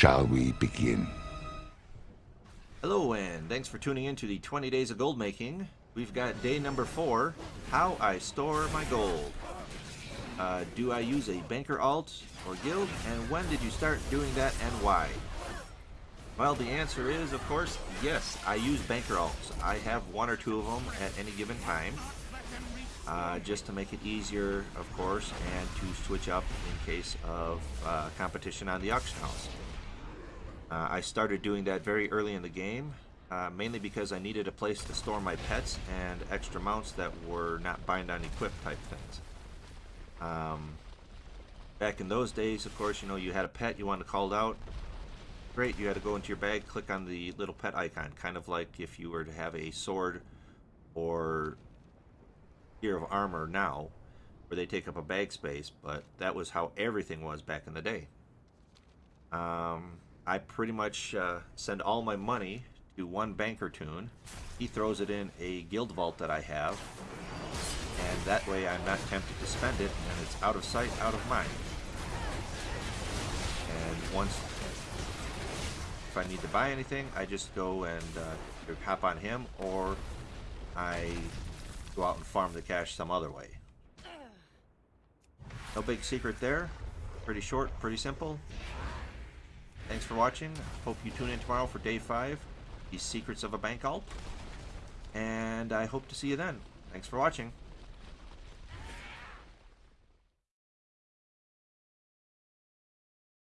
shall we begin? Hello, and thanks for tuning in to the 20 Days of Gold Making. We've got day number four, How I Store My Gold. Uh, do I use a banker alt or guild, and when did you start doing that and why? Well, the answer is, of course, yes, I use banker alts. I have one or two of them at any given time, uh, just to make it easier, of course, and to switch up in case of uh, competition on the auction house. Uh, I started doing that very early in the game, uh, mainly because I needed a place to store my pets and extra mounts that were not bind on equip type things. Um, back in those days, of course, you know, you had a pet you wanted called out. Great, you had to go into your bag, click on the little pet icon, kind of like if you were to have a sword or gear of armor now, where they take up a bag space, but that was how everything was back in the day. Um, I pretty much uh, send all my money to one banker toon. He throws it in a guild vault that I have, and that way I'm not tempted to spend it, and it's out of sight, out of mind. And once, if I need to buy anything, I just go and uh, hop on him, or I go out and farm the cash some other way. No big secret there. Pretty short, pretty simple. Thanks for watching. Hope you tune in tomorrow for day five, the secrets of a bank alt. And I hope to see you then. Thanks for watching.